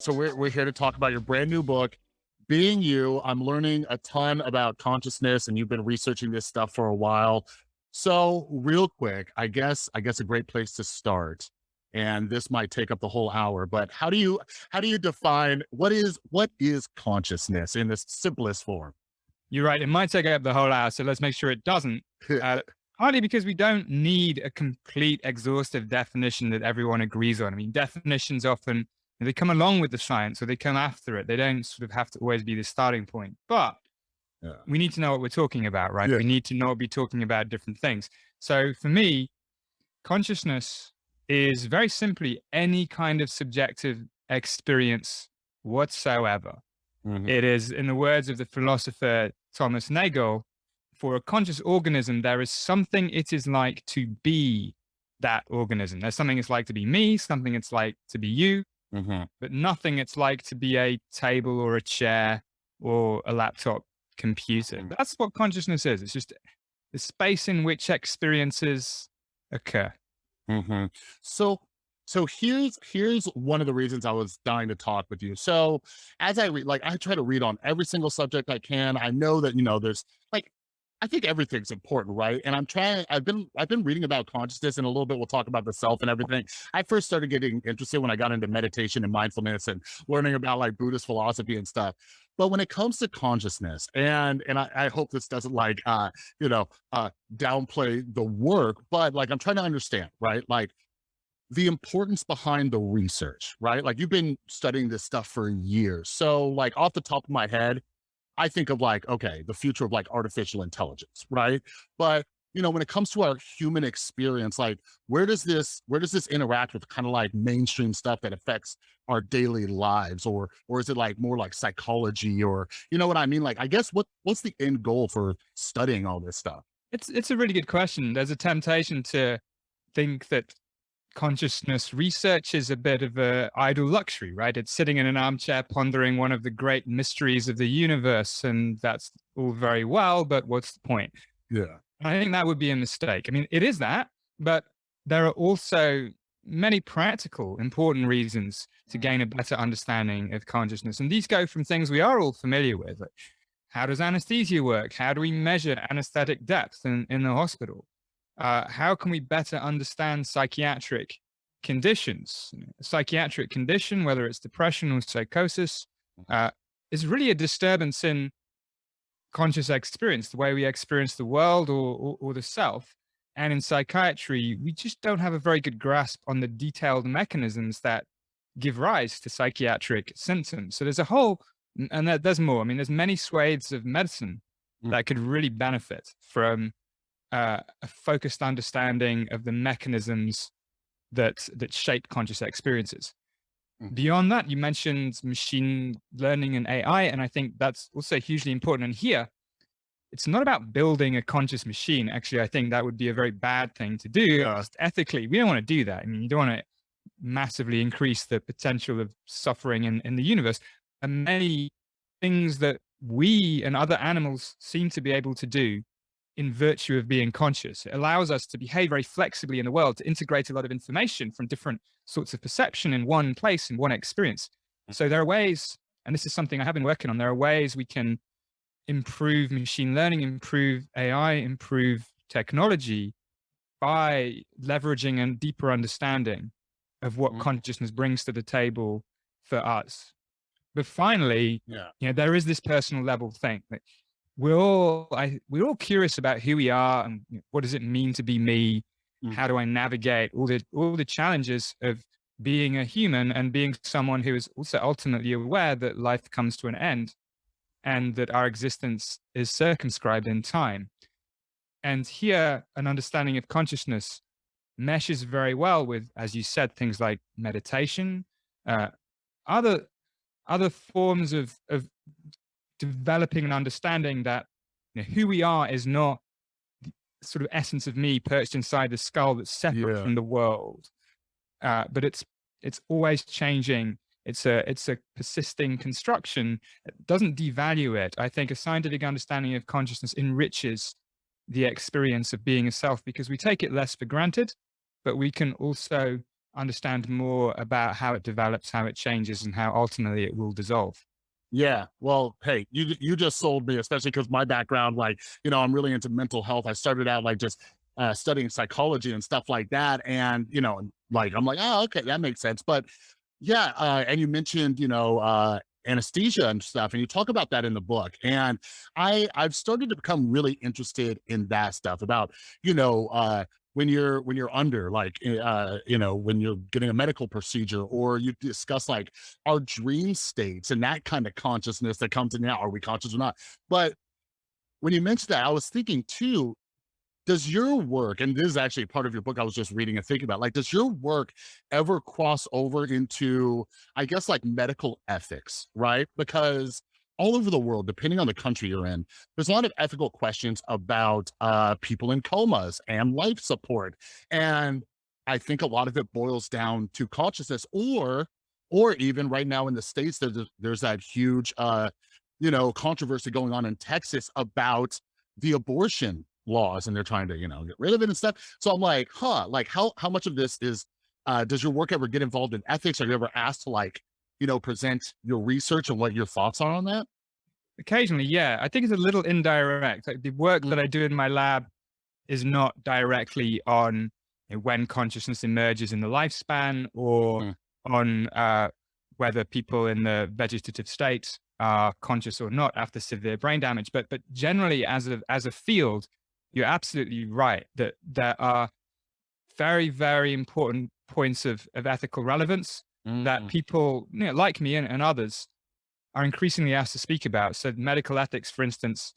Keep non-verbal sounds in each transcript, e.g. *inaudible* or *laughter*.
So we're, we're here to talk about your brand new book, Being You. I'm learning a ton about consciousness and you've been researching this stuff for a while. So real quick, I guess, I guess a great place to start, and this might take up the whole hour, but how do you, how do you define what is, what is consciousness in this simplest form? You're right. It might take up the whole hour. So let's make sure it doesn't. *laughs* Uh, partly because we don't need a complete exhaustive definition that everyone agrees on. I mean, definitions often they come along with the science or they come after it. They don't sort of have to always be the starting point, but yeah. we need to know what we're talking about, right? Yeah. We need to know be talking about different things. So for me, consciousness is very simply any kind of subjective experience whatsoever. Mm -hmm. It is, in the words of the philosopher Thomas Nagel, for a conscious organism, there is something it is like to be that organism. There's something it's like to be me, something it's like to be you, mm -hmm. but nothing it's like to be a table or a chair or a laptop computer. Mm -hmm. That's what consciousness is. It's just the space in which experiences occur. Mm -hmm. So, so here's here's one of the reasons I was dying to talk with you. So, as I read, like I try to read on every single subject I can. I know that you know there's like I think everything's important, right? And I'm trying, I've been, I've been reading about consciousness and a little bit, we'll talk about the self and everything. I first started getting interested when I got into meditation and mindfulness and learning about like Buddhist philosophy and stuff. But when it comes to consciousness and, and I, I hope this doesn't like, uh, you know, uh, downplay the work, but like, I'm trying to understand, right? Like the importance behind the research, right? Like you've been studying this stuff for years. So like off the top of my head, I think of like, okay, the future of like artificial intelligence, right? But you know, when it comes to our human experience, like where does this, where does this interact with kind of like mainstream stuff that affects our daily lives? Or, or is it like more like psychology or, you know what I mean? Like, I guess what, what's the end goal for studying all this stuff? It's, it's a really good question. There's a temptation to think that consciousness research is a bit of a idle luxury, right? It's sitting in an armchair pondering one of the great mysteries of the universe, and that's all very well, but what's the point? Yeah. I think that would be a mistake. I mean, it is that, but there are also many practical, important reasons to gain a better understanding of consciousness. And these go from things we are all familiar with. Like how does anesthesia work? How do we measure anesthetic depth in, in the hospital? Uh, how can we better understand psychiatric conditions? Psychiatric condition, whether it's depression or psychosis, uh, is really a disturbance in conscious experience, the way we experience the world or, or, or the self. And in psychiatry, we just don't have a very good grasp on the detailed mechanisms that give rise to psychiatric symptoms. So there's a whole, and there's more. I mean, there's many swathes of medicine mm. that could really benefit from uh, a focused understanding of the mechanisms that that shape conscious experiences. Mm. Beyond that, you mentioned machine learning and AI, and I think that's also hugely important. And here, it's not about building a conscious machine. Actually, I think that would be a very bad thing to do. Uh, ethically, we don't want to do that. I mean, you don't want to massively increase the potential of suffering in, in the universe. And many things that we and other animals seem to be able to do in virtue of being conscious. It allows us to behave very flexibly in the world, to integrate a lot of information from different sorts of perception in one place, in one experience. Mm. So there are ways, and this is something I have been working on, there are ways we can improve machine learning, improve AI, improve technology by leveraging a deeper understanding of what mm. consciousness brings to the table for us. But finally, yeah. you know, there is this personal level thing that we're all I, we're all curious about who we are and what does it mean to be me mm. how do i navigate all the all the challenges of being a human and being someone who is also ultimately aware that life comes to an end and that our existence is circumscribed in time and here an understanding of consciousness meshes very well with as you said things like meditation uh, other other forms of of developing an understanding that you know, who we are is not the sort of essence of me perched inside the skull that's separate yeah. from the world. Uh, but it's it's always changing. It's a it's a persisting construction. It doesn't devalue it. I think a scientific understanding of consciousness enriches the experience of being a self because we take it less for granted, but we can also understand more about how it develops, how it changes, and how ultimately it will dissolve. Yeah. Well, hey, you you just sold me, especially because my background, like, you know, I'm really into mental health. I started out like just uh, studying psychology and stuff like that. And, you know, like, I'm like, oh, okay, that makes sense. But yeah, uh, and you mentioned, you know, uh, anesthesia and stuff, and you talk about that in the book. And I I've started to become really interested in that stuff about, you know, uh, when you're when you're under like eh, uh you know when you're getting a medical procedure or you discuss like our dream states and that kind of consciousness that comes in now are we conscious or not? But when you mentioned that i was thinking too does your work and this is actually part of your book i was just reading and thinking about like does your work ever cross over into i guess like medical ethics right? Because all over the world, depending on the country you're in, there's a lot of ethical questions about uh, people in comas and life support. And I think a lot of it boils down to consciousness or, or even right now in the States, there's, there's that huge, uh, you know, controversy going on in Texas about the abortion laws and they're trying to, you know, get rid of it and stuff. So I'm like, huh, like how, how much of this is, uh, does your work ever get involved in ethics? Are you ever asked to like you know, present your research and what your thoughts are on that? Occasionally, yeah. I think it's a little indirect. Like the work that I do in my lab is not directly on you know, when consciousness emerges in the lifespan or mm. on uh, whether people in the vegetative state are conscious or not after severe brain damage. But but generally, as a as a field, you're absolutely right that there are very very important points of of ethical relevance mm. that people you know, like me and, and others are increasingly asked to speak about. So medical ethics, for instance,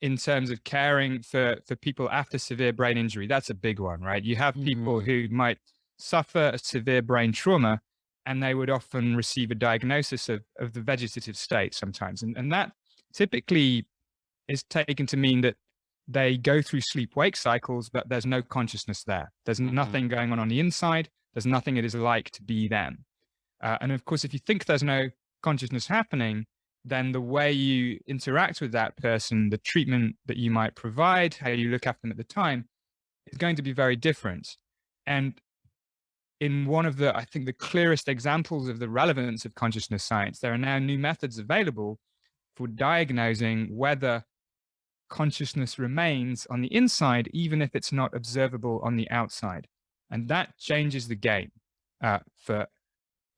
in terms of caring for, for people after severe brain injury, that's a big one, right? You have people mm -hmm. who might suffer a severe brain trauma and they would often receive a diagnosis of, of the vegetative state sometimes. And, and that typically is taken to mean that they go through sleep wake cycles, but there's no consciousness there. There's mm -hmm. nothing going on on the inside. There's nothing it is like to be them. Uh, and of course, if you think there's no consciousness happening, then the way you interact with that person, the treatment that you might provide, how you look after them at the time, is going to be very different. And in one of the, I think, the clearest examples of the relevance of consciousness science, there are now new methods available for diagnosing whether consciousness remains on the inside, even if it's not observable on the outside. And that changes the game uh, for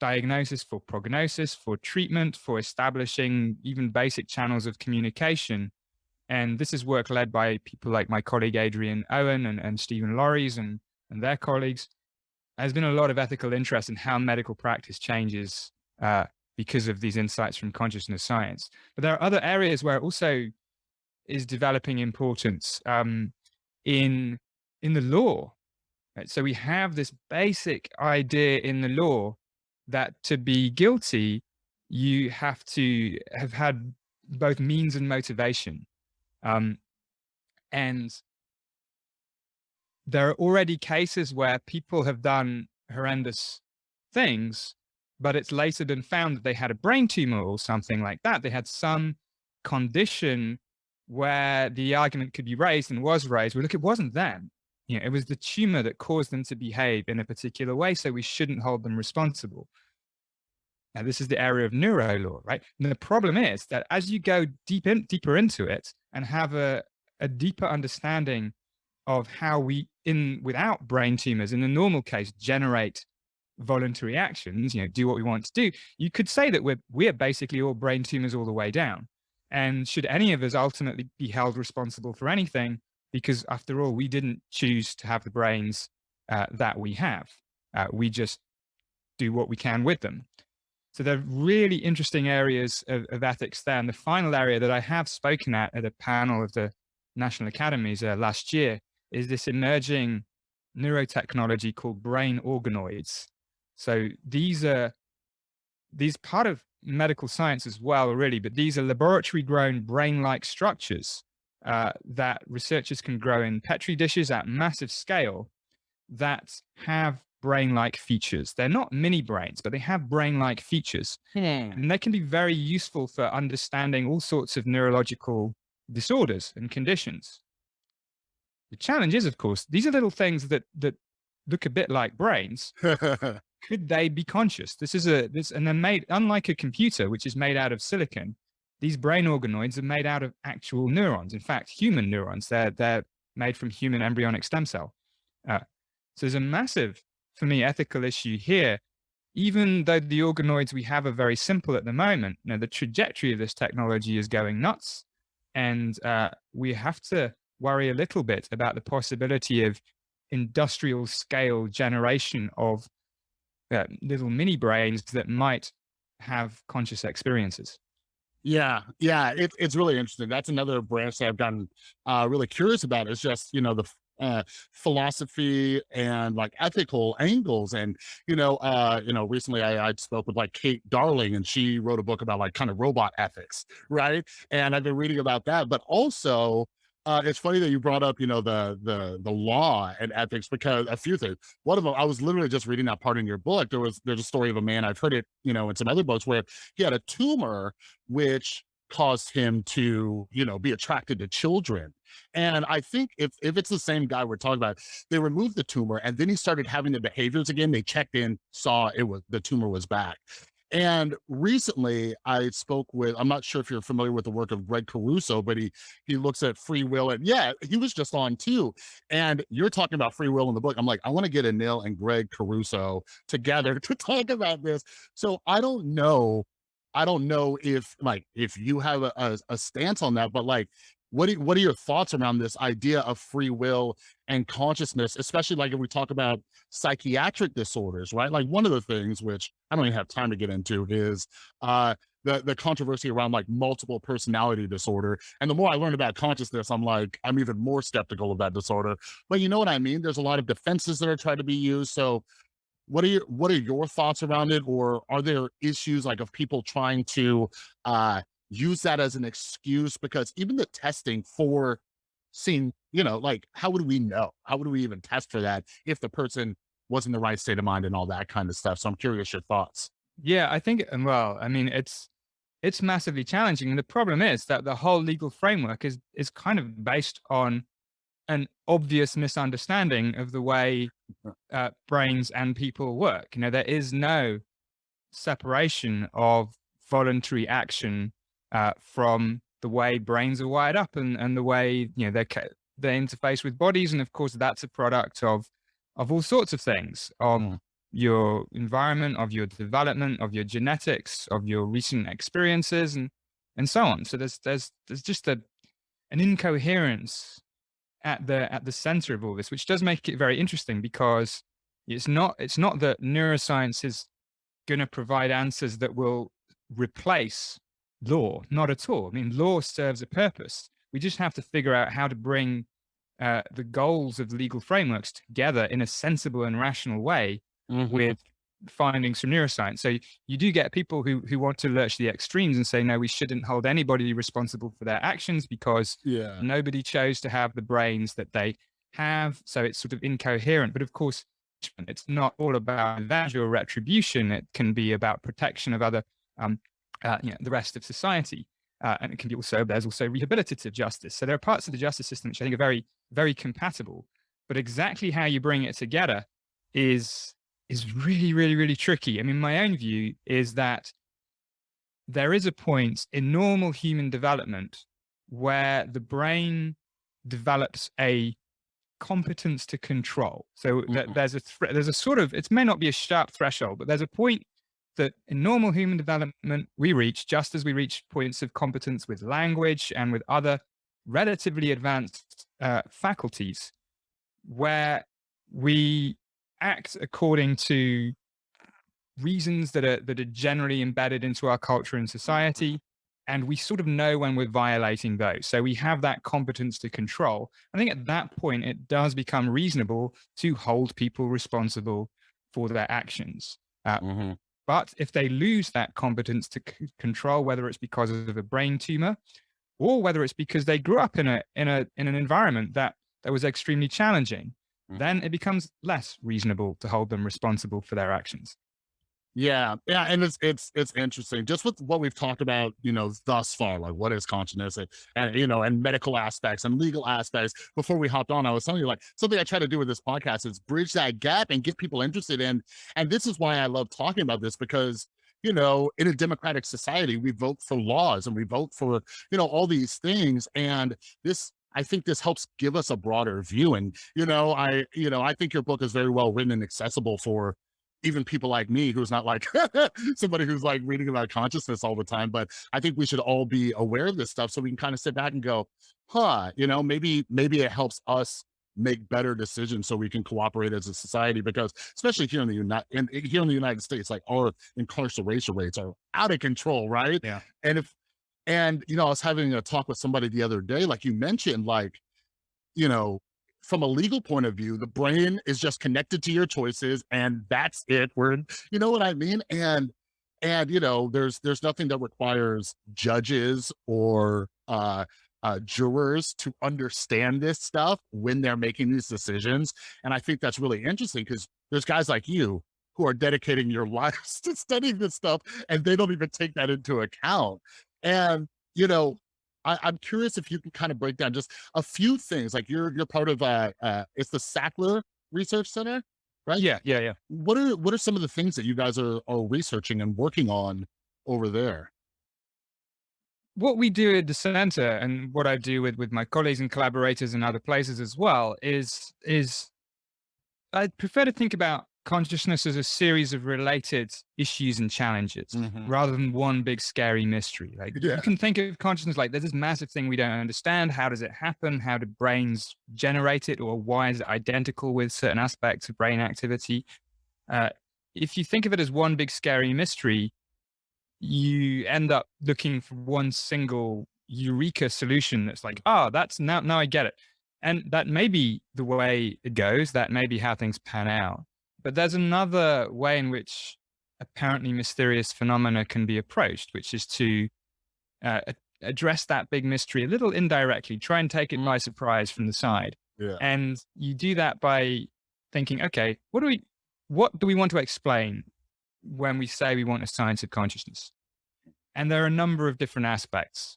diagnosis, for prognosis, for treatment, for establishing even basic channels of communication. And this is work led by people like my colleague Adrian Owen and, and Steven Laureys and, and their colleagues. There's been a lot of ethical interest in how medical practice changes uh, because of these insights from consciousness science. But there are other areas where also is developing importance um, in, in the law. Right? So we have this basic idea in the law that to be guilty, you have to have had both means and motivation. Um, and there are already cases where people have done horrendous things, but it's later been found that they had a brain tumor or something like that. They had some condition where the argument could be raised and was raised. Well, look, it wasn't them. You know, it was the tumor that caused them to behave in a particular way, so we shouldn't hold them responsible. Now, this is the area of neuro law, right? And the problem is that as you go deep in, deeper into it and have a, a deeper understanding of how we, in without brain tumors, in the normal case, generate voluntary actions, you know, do what we want to do, you could say that we're, we're basically all brain tumors all the way down. And should any of us ultimately be held responsible for anything, because after all, we didn't choose to have the brains uh, that we have. Uh, we just do what we can with them. So they're really interesting areas of, of, ethics there. And the final area that I have spoken at at a panel of the National Academies uh, last year is this emerging neurotechnology called brain organoids. So these are, these part of medical science as well, really, but these are laboratory grown brain-like structures uh, that researchers can grow in Petri dishes at massive scale that have brain-like features. They're not mini brains, but they have brain-like features. Hmm. And they can be very useful for understanding all sorts of neurological disorders and conditions. The challenge is, of course, these are little things that, that look a bit like brains, *laughs* could they be conscious? This is a this and they're made unlike a computer, which is made out of silicon. These brain organoids are made out of actual neurons. In fact, human neurons. They're they're made from human embryonic stem cell. Uh, so there's a massive, for me, ethical issue here. Even though the organoids we have are very simple at the moment, you know, the trajectory of this technology is going nuts, and uh, we have to worry a little bit about the possibility of industrial scale generation of uh, little mini brains that might have conscious experiences. Yeah, yeah, it's it's really interesting. That's another branch that I've gotten uh, really curious about. Is just you know the uh, philosophy and like ethical angles. And you know, uh, you know, recently I, I spoke with like Kate Darling, and she wrote a book about like kind of robot ethics, right? And I've been reading about that, but also uh, it's funny that you brought up, you know, the the the law and ethics because a few things. One of them, I was literally just reading that part in your book. There was there's a story of a man I've heard it, you know, in some other books where he had a tumor which caused him to, you know, be attracted to children. And I think if if it's the same guy we're talking about, they removed the tumor and then he started having the behaviors again. They checked in, saw it was the tumor was back. And recently I spoke with, I'm not sure if you're familiar with the work of Greg Caruso, but he, he looks at free will and yeah, he was just on too. And you're talking about free will in the book. I'm like, I want to get Anil and Greg Caruso together *laughs* to talk about this. So I don't know. I don't know if like, if you have a, a, a stance on that, but like, what are, what are your thoughts around this idea of free will and consciousness, especially like if we talk about psychiatric disorders, right? Like one of the things which I don't even have time to get into is uh, the the controversy around like multiple personality disorder. And the more I learn about consciousness, I'm like, I'm even more skeptical of that disorder. But you know what I mean? There's a lot of defenses that are trying to be used. So what are your what are your thoughts around it? Or are there issues like of people trying to uh use that as an excuse because even the testing for seeing, you know, like how would we know? How would we even test for that if the person was in the right state of mind and all that kind of stuff? So I'm curious your thoughts. Yeah, I think, well, I mean, it's it's massively challenging. And the problem is that the whole legal framework is is kind of based on an obvious misunderstanding of the way uh, brains and people work. You know, there is no separation of voluntary action uh, from the way brains are wired up and, and the way, you know, they they interface with bodies. And of course, that's a product of, of all sorts of things, of mm. your environment, of your development, of your genetics, of your recent experiences and, and so on. So there's, there's, there's just a, an incoherence at the, at the center of all this, which does make it very interesting because it's not, it's not that neuroscience is going to provide answers that will replace law, not at all. I mean, law serves a purpose. We just have to figure out how to bring uh, the goals of legal frameworks together in a sensible and rational way mm -hmm. with findings from neuroscience. So you do get people who who want to lurch the extremes and say, no, we shouldn't hold anybody responsible for their actions because yeah. nobody chose to have the brains that they have. So it's sort of incoherent. But of course, it's not all about revenge or retribution. It can be about protection of other um, uh, you know, the rest of society. Uh, and it can be also, there's also rehabilitative justice. So there are parts of the justice system which I think are very, very compatible, but exactly how you bring it together is, is really, really, really tricky. I mean, my own view is that there is a point in normal human development where the brain develops a competence to control. So mm -hmm. there's a there's a sort of it may not be a sharp threshold, but there's a point that in normal human development, we reach just as we reach points of competence with language and with other relatively advanced uh, faculties, where we act according to reasons that are that are generally embedded into our culture and society and we sort of know when we're violating those. So we have that competence to control. I think at that point it does become reasonable to hold people responsible for their actions. Uh, mm -hmm. But if they lose that competence to control, whether it's because of a brain tumor or whether it's because they grew up in a in a in an environment that that was extremely challenging, mm. then it becomes less reasonable to hold them responsible for their actions. Yeah, yeah, and it's it's it's interesting just with what we've talked about, you know, thus far, like what is consciousness and, and you know, and medical aspects and legal aspects. Before we hopped on, I was telling you like something I try to do with this podcast is bridge that gap and get people interested in. And this is why I love talking about this because you know, in a democratic society, we vote for laws and we vote for, you know, all these things. And this I think this helps give us a broader view. And, you know, I, you know, I think your book is very well written and accessible for even people like me who's not like *laughs* somebody who's like reading about consciousness all the time but i think we should all be aware of this stuff so we can kind of sit back and go huh you know maybe maybe it helps us make better decisions so we can cooperate as a society because especially here in the united in, here in the united states like our incarceration rates are out of control right Yeah. and if and you know i was having a talk with somebody the other day like you mentioned like you know from a legal point of view, the brain is just connected to your choices and that's it. We're, you know what I mean? And, and, you know, there's, there's nothing that requires judges or, uh, uh, jurors to understand this stuff when they're making these decisions. And I think that's really interesting because there's guys like you who are dedicating your *laughs* lives to studying this stuff and they don't even take that into account. And, you know, I, I'm curious if you can kind of break down just a few things. Like you're you're part of uh, uh it's the Sackler Research Center, right? Yeah, yeah, yeah. What are what are some of the things that you guys are are researching and working on over there? What we do at the center and what I do with with my colleagues and collaborators in other places as well is is I prefer to think about consciousness as a series of related issues and challenges Mhm. rather than one big scary mystery. Like Yeah. you can think of consciousness like there's this massive thing we don't understand. How does it happen? How do brains generate it? Or why is it identical with certain aspects of brain activity? Uh, if you think of it as one big scary mystery, you end up looking for one single eureka solution that's like, oh, that's now, now I get it. And that may be the way it goes. That may be how things pan out. But there's another way in which apparently mysterious phenomena can be approached, which is to uh, address that big mystery a little indirectly, try and take it by surprise from the side. Yeah. And you do that by thinking, okay, what do we, what do we want to explain when we say we want a science of consciousness? And there are a number of different aspects.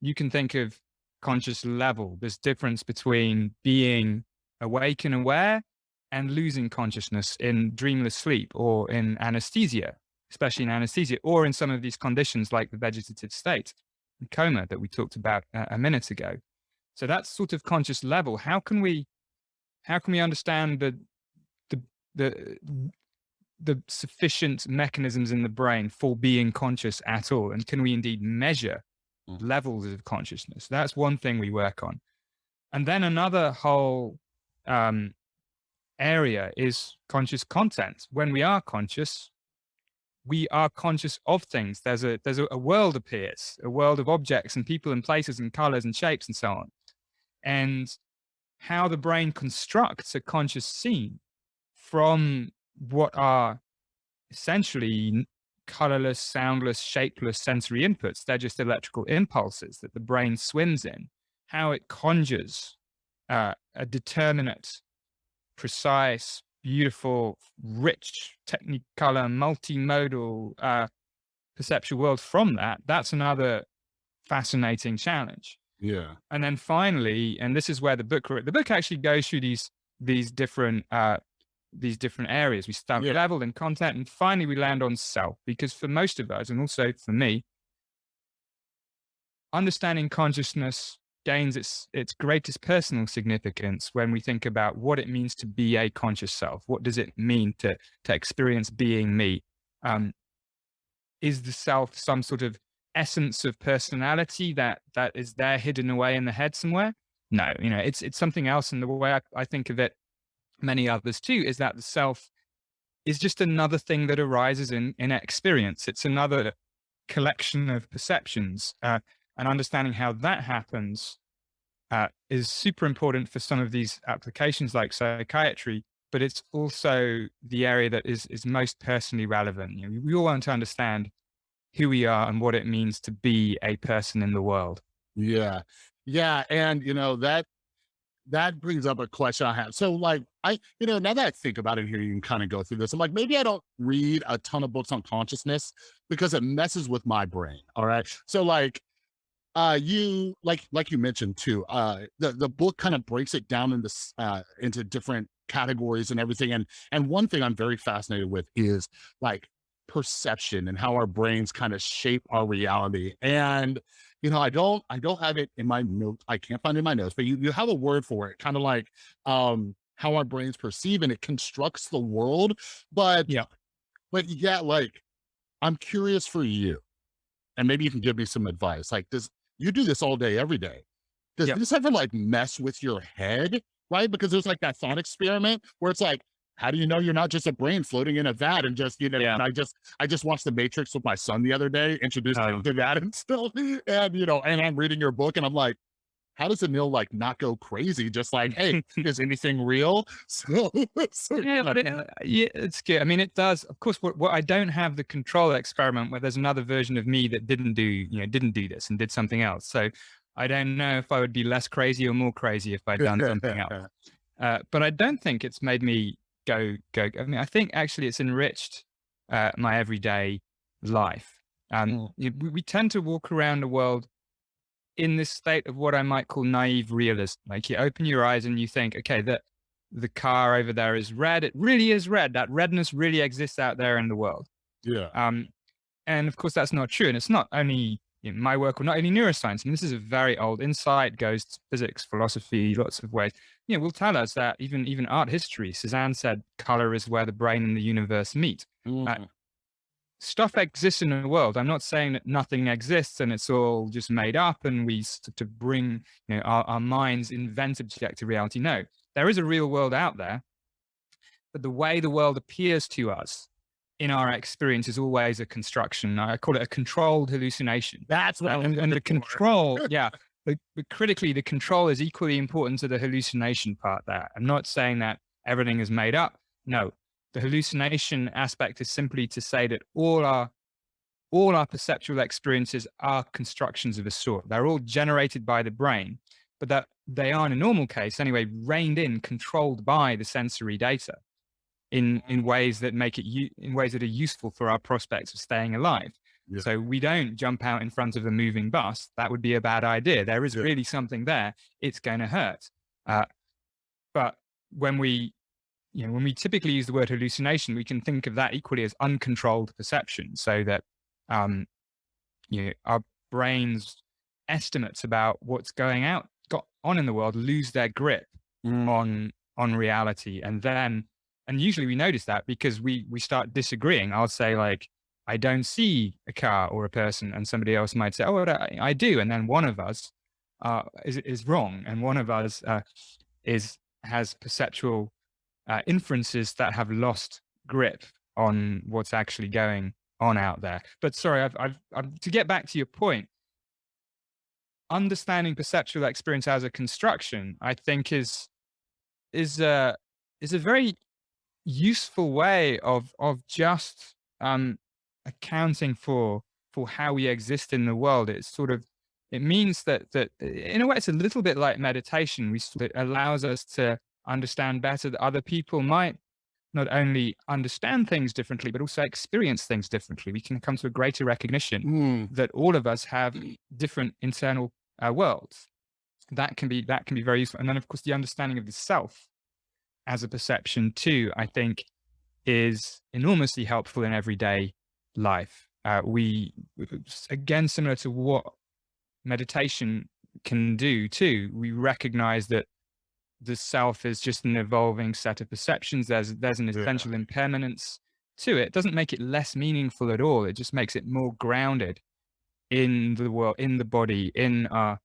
You can think of conscious level. There's difference between being awake and aware and losing consciousness in dreamless sleep or in anesthesia, especially in anesthesia, or in some of these conditions like the vegetative state, coma that we talked about a, a minute ago. So that's sort of conscious level. How can we, how can we understand the, the, the, the sufficient mechanisms in the brain for being conscious at all? And can we indeed measure Mm. levels of consciousness? That's one thing we work on. And then another whole um, area is conscious content. When we are conscious, we are conscious of things. There's a there's a, a, world appears, a world of objects and people and places and colors and shapes and so on. And how the brain constructs a conscious scene from what are essentially colorless, soundless, shapeless sensory inputs. They're just electrical impulses that the brain swims in. How it conjures uh, a determinate precise, beautiful, rich, technicolor, multimodal uh, perceptual world from that, that's another fascinating challenge. Yeah. And then finally, and this is where the book, the book actually goes through these, these different, uh, these different areas. We start Yeah. level and content, and finally we land on self, because for most of us, and also for me, understanding consciousness gains its its greatest personal significance when we think about what it means to be a conscious self. What does it mean to to experience being me? Um, is the self some sort of essence of personality that that is there hidden away in the head somewhere? No, you know, it's it's something else. And the way I, I think of it, many others too, is that the self is just another thing that arises in in experience. It's another collection of perceptions. Uh, and understanding how that happens uh, is super important for some of these applications like psychiatry, but it's also the area that is, is most personally relevant. You know, we all want to understand who we are and what it means to be a person in the world. Yeah. Yeah. And you know, that that brings up a question I have. So, like, I, you know, now that I think about it here, you can kind of go through this. I'm like, maybe I don't read a ton of books on consciousness because it messes with my brain. All right. So, like, uh, you like like you mentioned too. Uh, the the book kind of breaks it down into uh into different categories and everything. And and one thing I'm very fascinated with is like perception and how our brains kind of shape our reality. And you know, I don't I don't have it in my notes. I can't find it in my notes, but you you have a word for it, kind of like um how our brains perceive and it constructs the world. But Yeah. but yeah, like I'm curious for you, and maybe you can give me some advice. Like, does you do this all day, every day? Does Yep. this ever like mess with your head? Right? Because there's like that thought experiment where it's like, how do you know you're not just a brain floating in a vat and just, you know, Yeah. and I just I just watched The Matrix with my son the other day, introduced Oh. him to that *laughs* and still, and you know, and I'm reading your book and I'm like, how does Anil like not go crazy? Just like, hey, *laughs* is anything real? *laughs* So, so Yeah, but it, uh, yeah, it's good. I mean, it does. Of course, what, what I don't have the control experiment where there's another version of me that didn't do, you know, didn't do this and did something else. So I don't know if I would be less crazy or more crazy if I'd done something *laughs* else. Uh, but I don't think it's made me go go. I mean, I think actually it's enriched uh, my everyday life. Um, Mm. we, we tend to walk around the world in this state of what I might call naive realism. Like you open your eyes and you think, okay, the the car over there is red. It really is red. That redness really exists out there in the world. yeah. Um, and of course, that's not true. And it's not only in my work or not only neuroscience. I mean, this is a very old insight, goes to physics, philosophy, lots of ways. You know, will tell us that even even art history, Cézanne said, color is where the brain and the universe meet. Mhm. Stuff exists in the world. I'm not saying that nothing exists and it's all just made up and we to bring you know our, our minds invent objective reality. No, there is a real world out there, but the way the world appears to us in our experience is always a construction. I call it a controlled hallucination. That's what And, and the control, *laughs* yeah. But, but critically, the control is equally important to the hallucination part there. I'm not saying that everything is made up. No, the hallucination aspect is simply to say that all our all our perceptual experiences are constructions of a sort. They're all generated by the brain, but that they are in a normal case anyway, reined in, controlled by the sensory data in in ways that make it in ways that are useful for our prospects of staying alive. Yeah. So we don't jump out in front of a moving bus. That would be a bad idea. There is Yeah. really something there. It's going to hurt. Uh, but when we you know, when we typically use the word hallucination, we can think of that equally as uncontrolled perception. So that, um, you know, our brains estimates about what's going out, got on in the world, lose their grip Mm. on on reality, and then, and usually we notice that because we we start disagreeing. I'll say like, I don't see a car or a person, and somebody else might say, oh, I, I do, and then one of us uh, is is wrong, and one of us uh, is has perceptual uh, inferences that have lost grip on what's actually going on out there. But sorry, I've, I've, I've, to get back to your point, understanding perceptual experience as a construction, I think is is a is a very useful way of of just um, accounting for for how we exist in the world. It's sort of it means that that in a way it's a little bit like meditation. We it allows us to understand better that other people might not only understand things differently but also experience things differently. We can come to a greater recognition Mm. that all of us have different internal uh, worlds. That can be that can be very useful. And then of course the understanding of the self as a perception too, I think is enormously helpful in everyday life. Uh, we again similar to what meditation can do too. We recognize that the self is just an evolving set of perceptions. There's there's an Yeah. essential impermanence to it. It doesn't make it less meaningful at all. It just makes it more grounded in the world, in the body, in our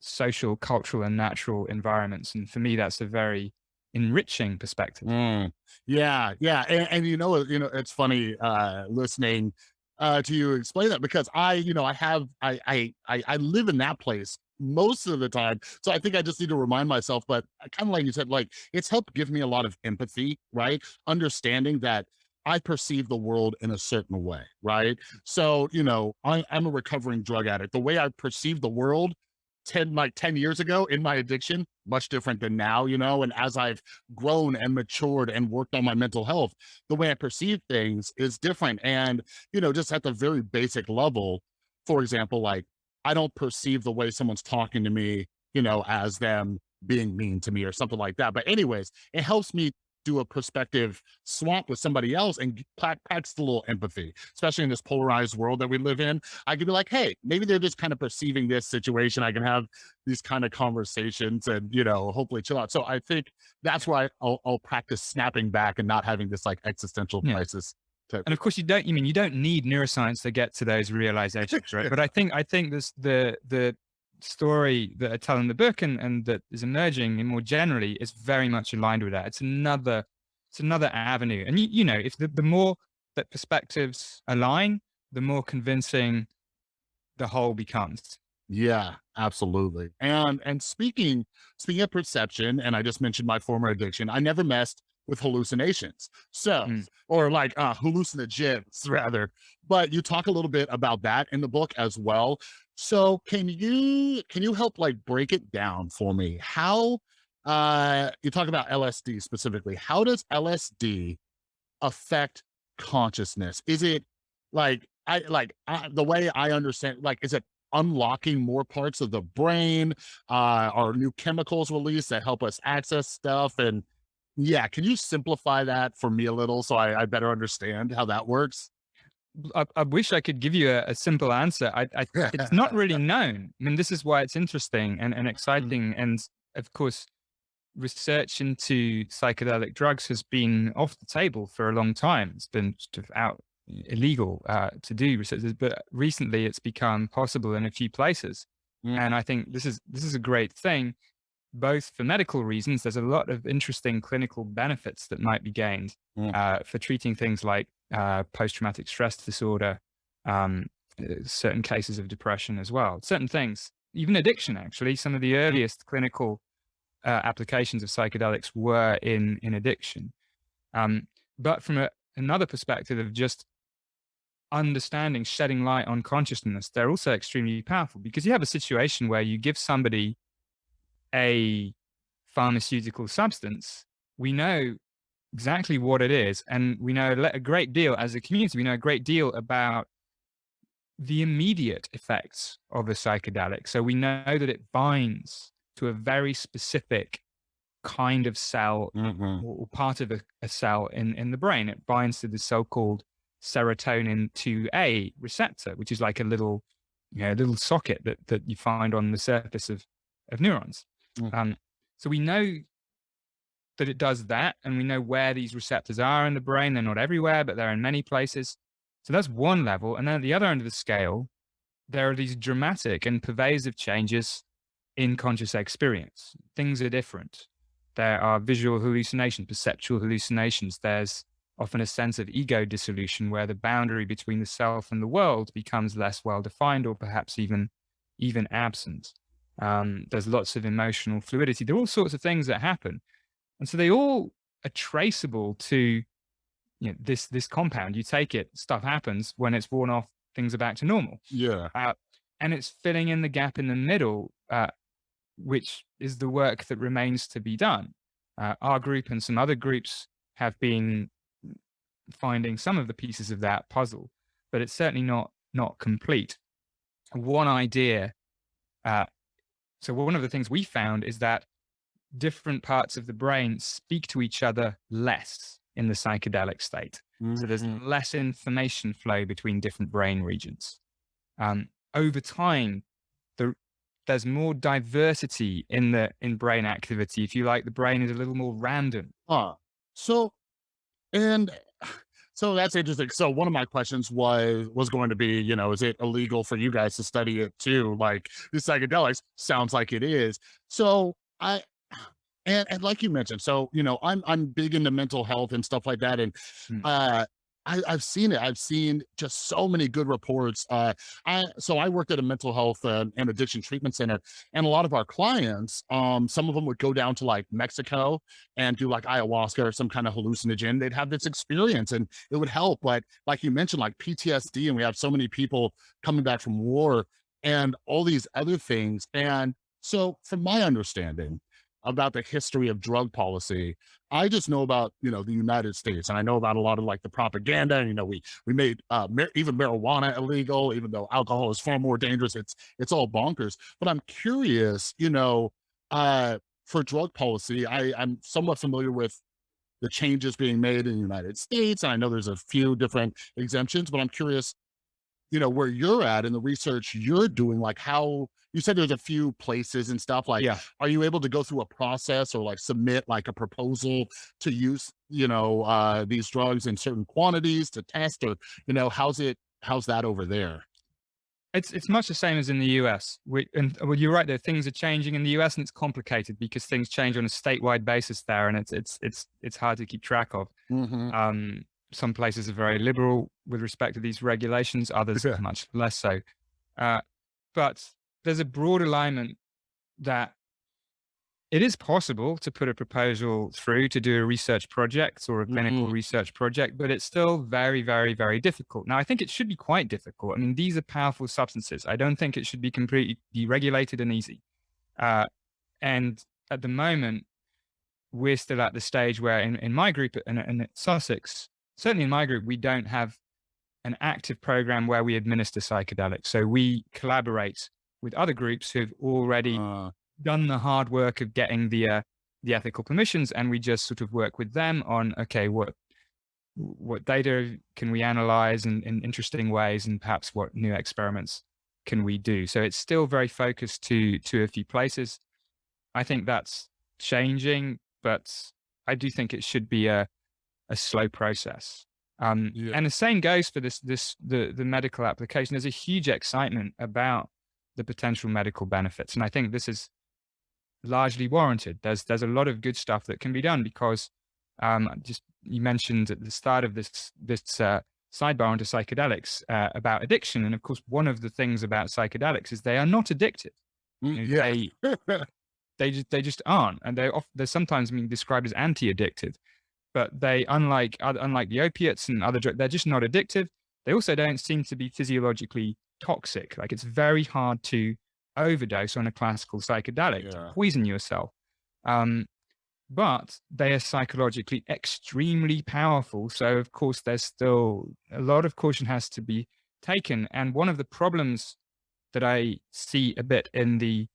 social, cultural, and natural environments. And for me, that's a very enriching perspective. Mm. Yeah, yeah, and, and you know, you know, it's funny uh, listening uh, to you explain that because I, you know, I have, I, I, I, I live in that place most of the time, so I think I just need to remind myself. But uh, kind of like you said, like it's helped give me a lot of empathy, right? Understanding that I perceive the world in a certain way, right? So, you know, I, I'm a recovering drug addict. The way I perceive the world 10 like 10 years ago in my addiction much different than now you know and as i've grown and matured and worked on my mental health the way i perceive things is different and you know just at the very basic level for example like i don't perceive the way someone's talking to me you know as them being mean to me or something like that but anyways it helps me do a perspective swap with somebody else and practice a little empathy, especially in this polarized world that we live in. I could be like, hey, maybe they're just kind of perceiving this situation. I can have these kind of conversations and, you know, hopefully chill out. So I think that's why I'll, I'll practice snapping back and not having this like existential yeah. crisis. And of course, you don't. You mean you don't need neuroscience to get to those realizations, right? but I *laughs* think I think this the the story that I tell in the book and, and that is emerging and more generally is very much aligned with that. It's another, it's another avenue. And you, you know, if the, the more that perspectives align, the more convincing the whole becomes. Yeah, absolutely. And and speaking speaking of perception, and I just mentioned my former addiction, I never messed with hallucinations. So, mm. or like uh hallucinogens rather. But you talk a little bit about that in the book as well. So can you can you help like break it down for me? How uh you talk about LSD specifically. How does LSD affect consciousness? Is it like I like I, the way I understand like is it unlocking more parts of the brain? Uh are new chemicals released that help us access stuff and yeah, can you simplify that for me a little so I, I better understand how that works? I, I, wish I could give you a, a simple answer. I, I, it's not really *laughs* known. I mean, this is why it's interesting and, and mm. exciting. And of course, research into psychedelic drugs has been off the table for a long time. It's been sort of out illegal uh, to do research, but recently it's become possible in a few places. Mm. And I think this is this is a great thing, both for medical reasons. There's a lot of interesting clinical benefits that might be gained mm. uh, for treating things like uh, post-traumatic stress disorder, um, uh, certain cases of depression as well, certain things, even addiction, actually, some of the earliest clinical uh, applications of psychedelics were in, in addiction. Um, but from a, another perspective of just understanding, shedding light on consciousness, they're also extremely powerful because you have a situation where you give somebody a pharmaceutical substance, we know exactly what it is. And we know a great deal as a community, we know a great deal about the immediate effects of a psychedelic. So we know that it binds to a very specific kind of cell mm-hmm. or part of a, a, cell in, in the brain. It binds to the so-called serotonin 2A receptor, which is like a little, you know, little socket that, that you find on the surface of, of neurons. Mm. Um, so we know that it does that. And we know where these receptors are in the brain. They're not everywhere, but they're in many places. So that's one level. And then at the other end of the scale, there are these dramatic and pervasive changes in conscious experience. Things are different. There are visual hallucinations, perceptual hallucinations. There's often a sense of ego dissolution where the boundary between the self and the world becomes less well defined or perhaps even even absent. Um, there's lots of emotional fluidity. There are all sorts of things that happen. And so they all are traceable to you know, this this compound. You take it, stuff happens. When it's worn off, things are back to normal. Yeah. Uh, and it's filling in the gap in the middle, uh, which is the work that remains to be done. Uh, our group and some other groups have been finding some of the pieces of that puzzle, but it's certainly not not complete. One idea. Uh, so one of the things we found is that different parts of the brain speak to each other less in the psychedelic state. Mm-hmm. So there's mm-hmm. less information flow between different brain regions. Um, over time, the, there's more diversity in the in brain activity. If you like, the brain is a little more random. Ah, so, and so that's interesting. So one of my questions was was going to be, you know, is it illegal for you guys to study it too? Like the psychedelics sounds like it is. So I and, and like you mentioned, so, you know, I'm, I'm big into mental health and stuff like that. And, mm. uh, I, have seen it. I've seen just so many good reports. Uh, I so I worked at a mental health uh, and addiction treatment center, and a lot of our clients, um, some of them would go down to like Mexico and do like ayahuasca or some kind of hallucinogen. They'd have this experience, and it would help. But like you mentioned, like PTSD, and we have so many people coming back from war and all these other things. And so from my understanding about the history of drug policy, I just know about, you know, the United States and I know about a lot of like the propaganda and, you know, we, we made uh, even marijuana illegal, even though alcohol is far more dangerous. It's, it's all bonkers, but I'm curious, you know, uh, for drug policy, I, I'm somewhat familiar with the changes being made in the United States. And I know there's a few different exemptions, but I'm curious, you know, where you're at in the research you're doing, like how you said there's a few places and stuff like, Yeah. are you able to go through a process or like submit like a proposal to use, you know, uh, these drugs in certain quantities to test or, you know, how's it, how's that over there? It's it's much the same as in the US. We, and well, you're right. There things are changing in the US, and it's complicated because things change on a statewide basis there, and it's it's it's it's hard to keep track of. hmm Um, some places are very liberal with respect to these regulations, others Yeah. much less so. Uh, but there's a broad alignment that it is possible to put a proposal through to do a research project or a clinical hmm research project, but it's still very, very, very difficult. Now, I think it should be quite difficult. I mean, these are powerful substances. I don't think it should be completely deregulated and easy. Uh, and at the moment, we're still at the stage where in, in my group and in, in Sussex, certainly in my group, we don't have an active program where we administer psychedelics. So we collaborate with other groups who've already Uh, done the hard work of getting the uh, the ethical permissions, and we just sort of work with them on okay, what what data can we analyze in, in interesting ways, and perhaps what new experiments can we do. So it's still very focused to to a few places. I think that's changing, but I do think it should be a a slow process. Um, yeah. and the same goes for this this the the medical application. There's a huge excitement about the potential medical benefits, and I think this is largely warranted. There's there's a lot of good stuff that can be done because um, just you mentioned at the start of this this uh, sidebar onto psychedelics uh, about addiction, and of course one of the things about psychedelics is they are not addictive. Mm, You know, yeah. They *laughs* they just they just aren't, and they're, off, they're sometimes being described as anti-addictive. But they unlike unlike the opiates and other drugs, they're just not addictive. They also don't seem to be physiologically toxic. Like it's very hard to overdose on a classical psychedelic to poison yourself. Um, but they are psychologically extremely powerful. So of course, there's still a lot of caution has to be taken. And one of the problems that I see a bit in the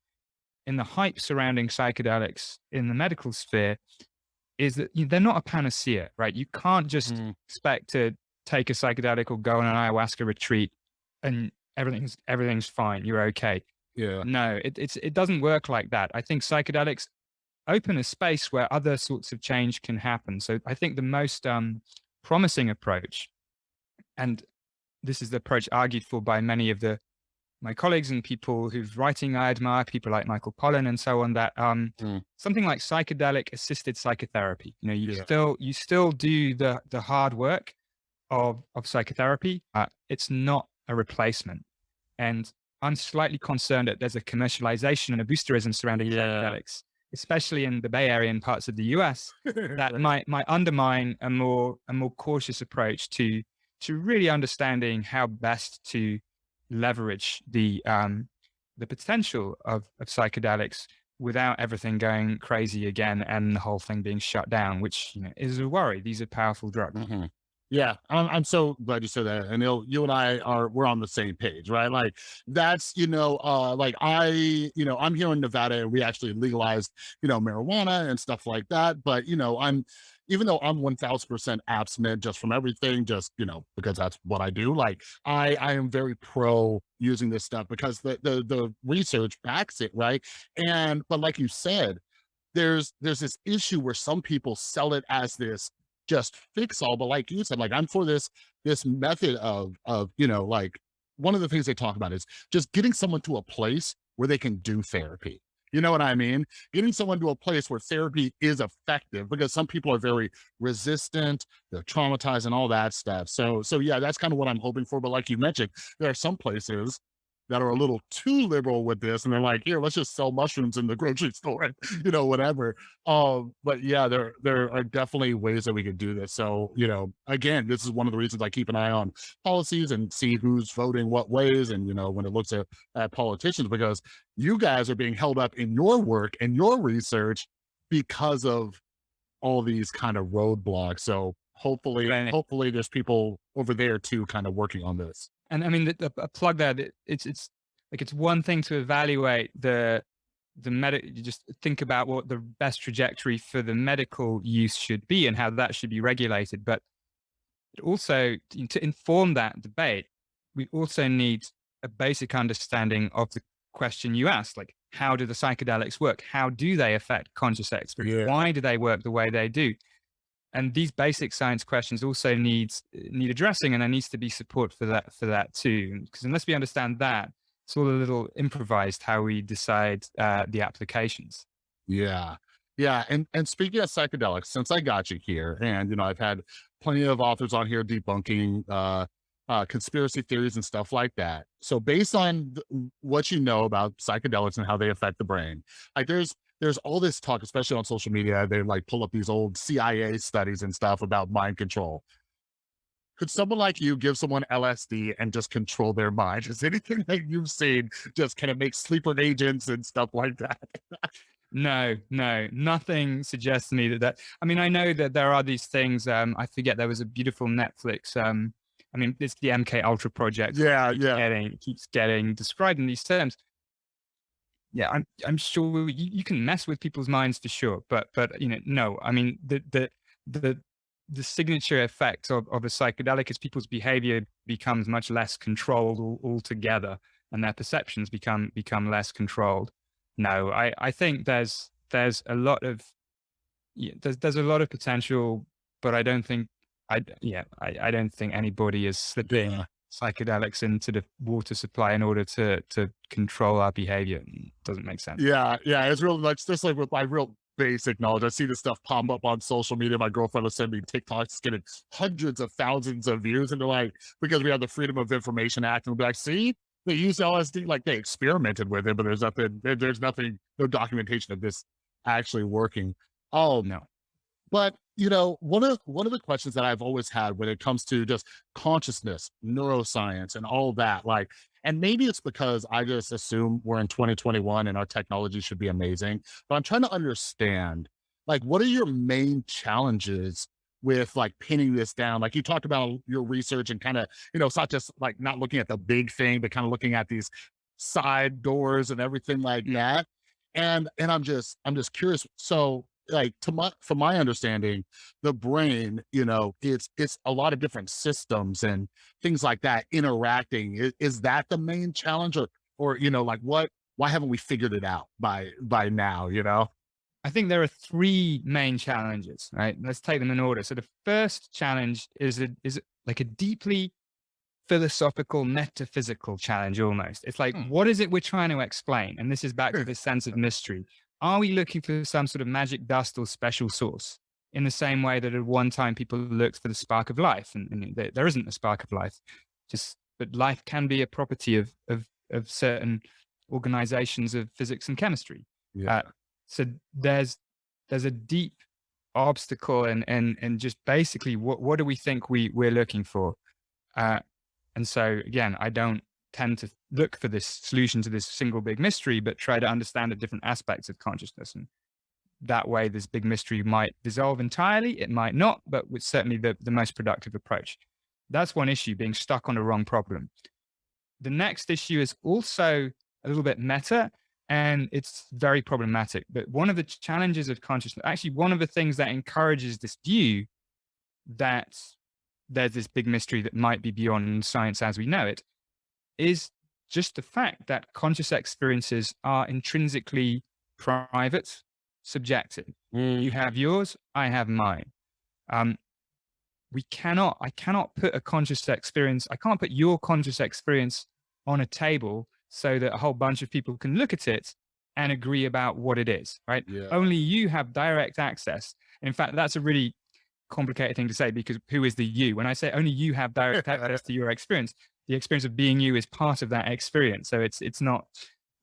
in the hype surrounding psychedelics in the medical sphere is that you, they're not a panacea, right? You can't just Mm, expect to take a psychedelic or go on an ayahuasca retreat and everything's everything's fine. You're okay. yeah. No, it, it's it doesn't work like that. I think psychedelics open a space where other sorts of change can happen. So I think the most um, promising approach, and this is the approach argued for by many of the my colleagues and people whose writing I admire, people like Michael Pollan and so on, that um, Mm. something like psychedelic assisted psychotherapy. You know, you Yeah. still you still do the the hard work of of psychotherapy. Uh, it's not a replacement, and I'm slightly concerned that there's a commercialization and a boosterism surrounding Yeah. psychedelics, especially in the Bay Area and parts of the US, *laughs* that might might undermine a more a more cautious approach to to really understanding how best to leverage the um the potential of of psychedelics without everything going crazy again and the whole thing being shut down, which you know, is a worry. These are powerful drugs. Mhm. Yeah, I'm I'm so glad you said that. And you you and I are we're on the same page, right? Like that's you know, uh like I, you know, I'm here in Nevada and we actually legalized, you know, marijuana and stuff like that. But you know, I'm even though I'm 1000% abstinent just from everything, just you know, because that's what I do, like I I am very pro using this stuff because the the the research backs it, right? And but like you said, there's there's this issue where some people sell it as this just fix all but like you said like i'm for this this method of of you know like one of the things they talk about is just getting someone to a place where they can do therapy you know what i mean? Getting someone to a place where therapy is effective because some people are very resistant they're traumatized and all that stuff. So so yeah that's kind of what i'm hoping for but like you mentioned there are some places that are a little too liberal with this and they're like, here, let's just sell mushrooms in the grocery *laughs* store you know, whatever. Um, but yeah, there, there are definitely ways that we could do this. So, you know, again, this is one of the reasons I keep an eye on policies and see who's voting what ways. And, you know, when it looks at, at politicians, because you guys are being held up in your work and your research because of all these kind of roadblocks. So hopefully, hopefully there's people over there too, kind of working on this. And I mean, the, the a plug there, it's, it's like it's one thing to evaluate the the medic. You just think about what the best trajectory for the medical use should be and how that should be regulated. But it also to to inform that debate, we also need a basic understanding of the question you asked, like how do the psychedelics work? How do they affect conscious experience? Yeah. Why do they work the way they do? And these basic science questions also needs need addressing and there needs to be support for that for that too because unless we understand that it's all a little improvised how we decide uh, the applications Yeah. Yeah. And and speaking of psychedelics, since I got you here, and you know, I've had plenty of authors on here debunking uh uh conspiracy theories and stuff like that. So based on what you know about psychedelics and how they affect the brain, like there's there's all this talk, especially on social media, they like pull up these old CIA studies and stuff about mind control. Could someone like you give someone LSD and just control their mind? Is anything that you've seen just kind of make sleeper agents and stuff like that? no no nothing suggests to me that that i mean i know that there are these things um i forget there was a beautiful netflix um i mean it's the mk ultra project Yeah, keeps yeah. getting keeps getting described in these terms yeah i'm i'm sure you, you can mess with people's minds for sure but but you know no i mean the the the the signature effect of, of a psychedelic is people's behavior becomes much less controlled altogether and their perceptions become become less controlled no i i think there's there's a lot of yeah, there's there's a lot of potential but i don't think I yeah i, I don't think anybody is slipping Yeah. Psychedelics into the water supply in order to to control our behavior doesn't make sense Yeah, yeah, it's real like just like with my real basic knowledge. I see this stuff pop up on social media. My girlfriend will send me TikToks getting hundreds of thousands of views, and they're like, because we have the Freedom of Information Act, and we'll be like, see, they use LSD, like they experimented with it, but there's nothing, there's nothing, no documentation of this actually working. Oh no but you know, one of one of the questions that I've always had when it comes to just consciousness, neuroscience, and all that, like, and maybe it's because I just assume we're in 2021 and our technology should be amazing, but I'm trying to understand, like, what are your main challenges with like pinning this down? Like you talked about your research and kind of, you know, it's not just like not looking at the big thing, but kind of looking at these side doors and everything like mm. that. And and I'm just I'm just curious. So like to my from my understanding, the brain, you know, it's it's a lot of different systems and things like that interacting. Is, is that the main challenge, or or you know, like what? Why haven't we figured it out by by now? You know? I think there are three main challenges, right? Let's take them in order. So the first challenge is a, is like a deeply philosophical, metaphysical challenge almost. It's like, Hmm. what is it we're trying to explain? And this is back to this sense of mystery. Are we looking for some sort of magic dust or special sauce? In the same way that at one time people looked for the spark of life, and, and there, there isn't a spark of life. Just, but life can be a property of of of certain organizations of physics and chemistry. Yeah. Uh, so there's there's a deep obstacle and and and just basically what what do we think we we're looking for uh and so again i don't tend to look for this solution to this single big mystery but try to understand the different aspects of consciousness and that way this big mystery might dissolve entirely it might not but it's certainly the, the most productive approach that's one issue being stuck on the wrong problem the next issue is also a little bit meta and it's very problematic. But one of the challenges of consciousness, actually, one of the things that encourages this view that there's this big mystery that might be beyond science as we know it, is just the fact that conscious experiences are intrinsically private, subjective. You have yours, I have mine. Um, we cannot, I cannot put a conscious experience, I can't put your conscious experience on a table so that a whole bunch of people can look at it and agree about what it is, right? Yeah. Only you have direct access. In fact, that's a really complicated thing to say because who is the you? When I say only you have direct access *laughs* to your experience, the experience of being you is part of that experience. So it's it's not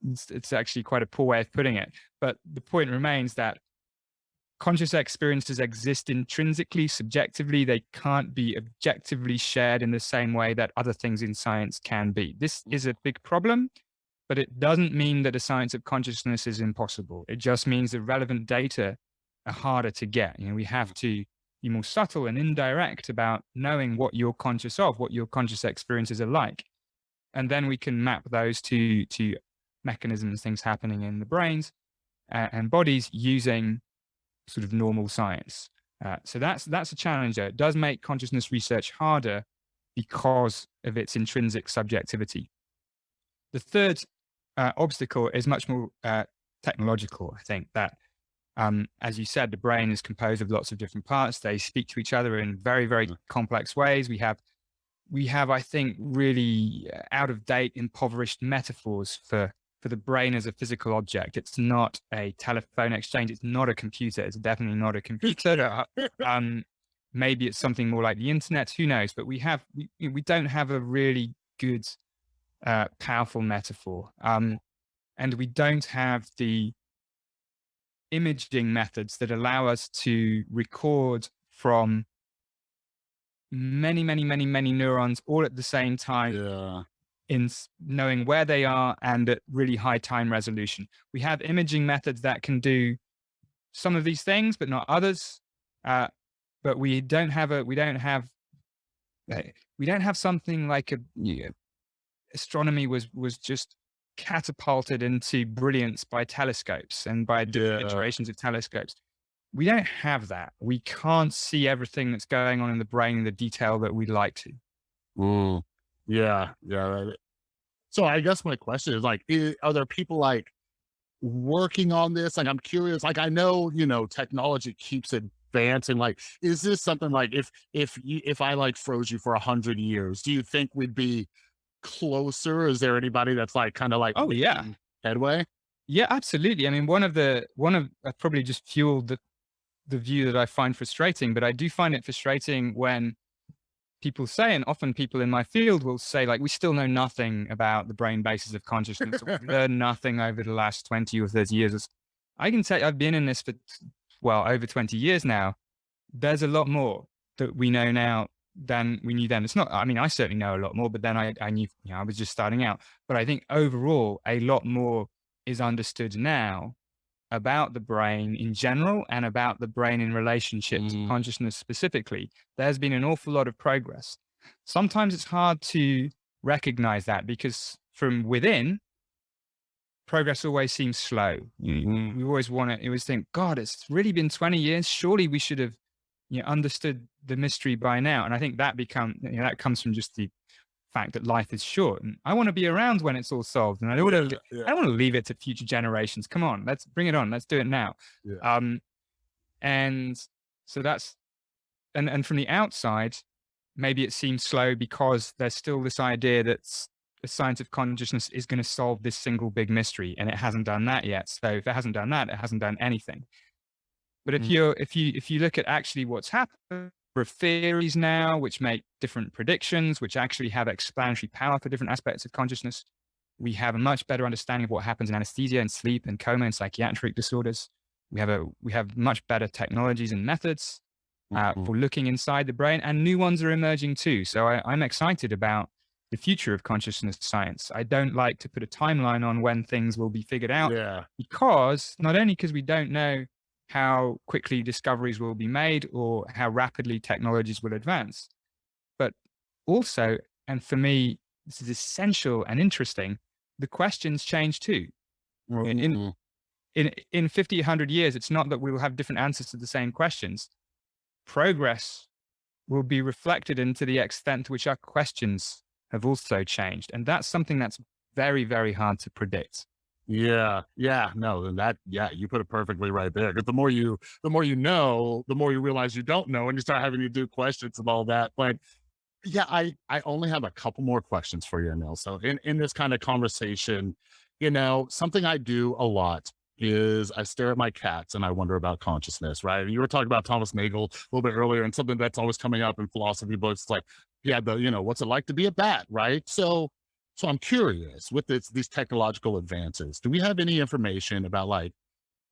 it's, it's actually quite a poor way of putting it. But the point remains that conscious experiences exist intrinsically, subjectively. They can't be objectively shared in the same way that other things in science can be. This is a big problem, but it doesn't mean that the science of consciousness is impossible. It just means the relevant data are harder to get. You know, we have to be more subtle and indirect about knowing what you're conscious of, what your conscious experiences are like. And then we can map those to, to mechanisms, things happening in the brains uh, and bodies using sort of normal science. Uh, so that's that's a challenge. It does make consciousness research harder because of its intrinsic subjectivity. The third uh, obstacle is much more uh, technological. I think that, um, as you said, the brain is composed of lots of different parts. They speak to each other in very very mm. complex ways. We have we have, I think, really uh, out of date, impoverished metaphors for for the brain as a physical object. It's not a telephone exchange. It's not a computer. It's definitely not a computer. *laughs* um, maybe it's something more like the internet. Who knows? But we have we, we don't have a really good, uh, powerful metaphor, um, and we don't have the imaging methods that allow us to record from many, many, many, many neurons all at the same time. Yeah in knowing where they are and at really high time resolution. We have imaging methods that can do some of these things, but not others. Uh, but we don't have a, we don't have, uh, we don't have something like a, know, astronomy was, was just catapulted into brilliance by telescopes and by yeah. iterations of telescopes. We don't have that. We can't see everything that's going on in the brain in the detail that we'd like to. Mm. Yeah, yeah. So I guess my question is like, are there people like working on this? Like, I'm curious. Like, I know you know technology keeps advancing. Like, is this something like if if you, if I like froze you for a hundred years, do you think we'd be closer? Is there anybody that's like kind of like oh yeah headway? Yeah, absolutely. I mean, one of the one of I probably just fueled the the view that I find frustrating, but I do find it frustrating when people say, and often people in my field will say, like, we still know nothing about the brain basis of consciousness. We've *laughs* learned nothing over the last 20 or 30 years. I can tell you, I've been in this for, well, over 20 years now. There's a lot more that we know now than we knew then. It's not, I mean, I certainly know a lot more, but then I, I knew, you know, I was just starting out. But I think overall, a lot more is understood now about the brain in general and about the brain in relationship mm. to consciousness specifically, there's been an awful lot of progress. Sometimes it's hard to recognize that because from within, progress always seems slow. Mm. We always want to, always think, God, it's really been 20 years. Surely we should have you know, understood the mystery by now. And I think that become, you know, that comes from just the fact that life is short and I want to be around when it's all solved. And I don't want to, yeah. I don't want to leave it to future generations. Come on, let's bring it on. Let's do it now. Yeah. Um, and so that's, and, and from the outside, maybe it seems slow because there's still this idea that the science of consciousness is going to solve this single big mystery and it hasn't done that yet. So if it hasn't done that, it hasn't done anything. But if mm. you're, if you, if you look at actually what's happened, of theories now, which make different predictions, which actually have explanatory power for different aspects of consciousness. We have a much better understanding of what happens in anesthesia and sleep and coma and psychiatric disorders. We have a we have much better technologies and methods uh, mm -hmm. for looking inside the brain, and new ones are emerging too. So I, I'm excited about the future of consciousness science. I don't like to put a timeline on when things will be figured out yeah. because not only because we don't know how quickly discoveries will be made or how rapidly technologies will advance. But also, and for me, this is essential and interesting, the questions change too. In, in, mm-hmm. in, in 50, 100 years, it's not that we will have different answers to the same questions. Progress will be reflected into the extent to which our questions have also changed. And that's something that's very, very hard to predict. Yeah, yeah, no, then that, yeah, you put it perfectly right there. Because the more you, the more you know, the more you realize you don't know, and you start having to do questions and all that. But yeah, I, I only have a couple more questions for you, Anil. So in in this kind of conversation, you know, something I do a lot is I stare at my cats and I wonder about consciousness. Right? You were talking about Thomas Nagel a little bit earlier, and something that's always coming up in philosophy books, like yeah, the, you know, what's it like to be a bat, right? So, so I'm curious with this, these technological advances, do we have any information about like,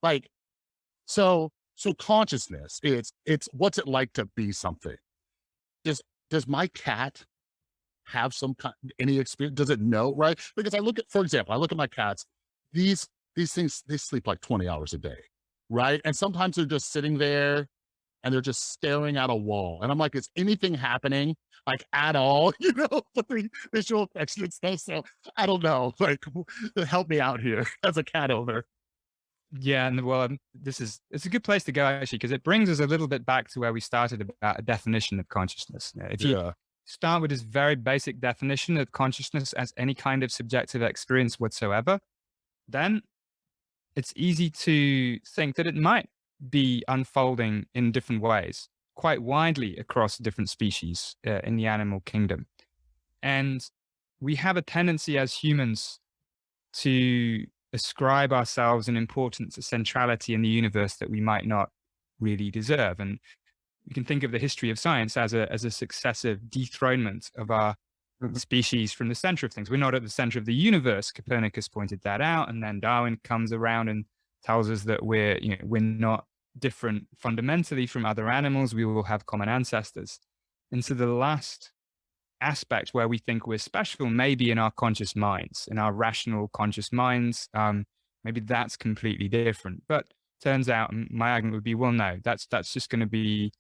like, so, so consciousness, it's, it's what's it like to be something? Does, does my cat have some kind, any experience? Does it know, right? Because I look at, for example, I look at my cats, these, these things, they sleep like 20 hours a day, right? And sometimes they're just sitting there and they're just staring at a wall. And I'm like, is anything happening like at all? *laughs* You know, the visual effects and stuff. So I don't know. *laughs* Like, help me out here *laughs* as a cat owner. Yeah, and well, um, this is it's a good place to go actually because it brings us a little bit back to where we started about a definition of consciousness. If you yeah. start with this very basic definition of consciousness as any kind of subjective experience whatsoever, then it's easy to think that it might be unfolding in different ways, quite widely across different species uh, in the animal kingdom. And we have a tendency as humans to ascribe ourselves an importance, a centrality in the universe that we might not really deserve. And we can think of the history of science as a, as a successive dethronement of our mm-hmm. species from the center of things. We're not at the center of the universe. Copernicus pointed that out. And then Darwin comes around and tells us that we're, you know, we're not different fundamentally from other animals. We will have common ancestors. And so the last aspect where we think we're special maybe in our conscious minds, in our rational conscious minds. Um, maybe that's completely different. But turns out my argument would be, well, no, that's that's just going to be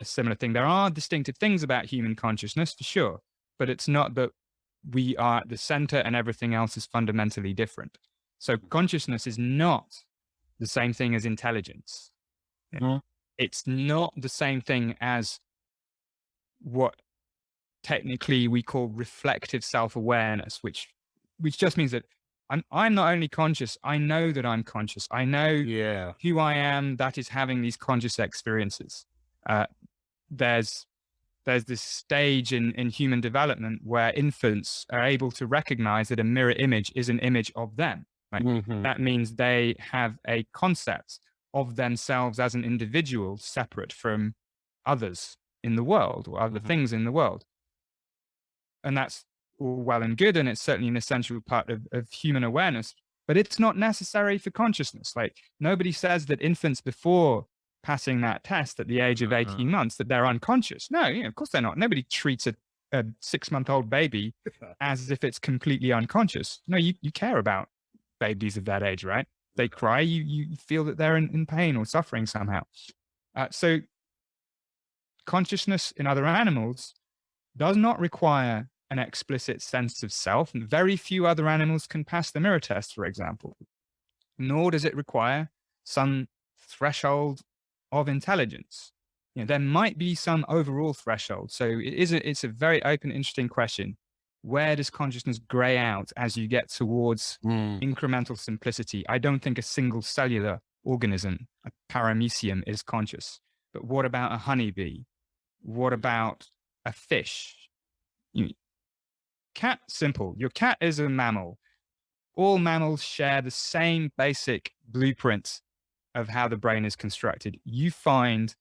a similar thing. There are distinctive things about human consciousness for sure, but it's not that we are at the center and everything else is fundamentally different. So consciousness is not the same thing as intelligence. Mm-hmm. It's not the same thing as what technically we call reflective self-awareness, which which just means that I'm I'm not only conscious, I know that I'm conscious. I know yeah. who I am that is having these conscious experiences. Uh, there's there's this stage in, in human development where infants are able to recognize that a mirror image is an image of them. Right? Mm -hmm. That means they have a concept of themselves as an individual separate from others in the world or other mm -hmm. things in the world. And that's all well and good. And it's certainly an essential part of, of human awareness, but it's not necessary for consciousness. Like nobody says that infants before passing that test at the age of 18 uh -huh. months that they're unconscious. No, you know, of course they're not. Nobody treats a, a six month old baby *laughs* as if it's completely unconscious. No, you, you care about babies of that age, right? They cry, you, you feel that they're in, in pain or suffering somehow. Uh, so consciousness in other animals does not require an explicit sense of self. And very few other animals can pass the mirror test, for example, nor does it require some threshold of intelligence. You know, there might be some overall threshold. So it is a, it's a very open, interesting question. Where does consciousness gray out as you get towards mm. incremental simplicity? I don't think a single cellular organism, a paramecium, is conscious. But what about a honeybee? What about a fish? You, cat, simple. Your cat is a mammal. All mammals share the same basic blueprint of how the brain is constructed. You find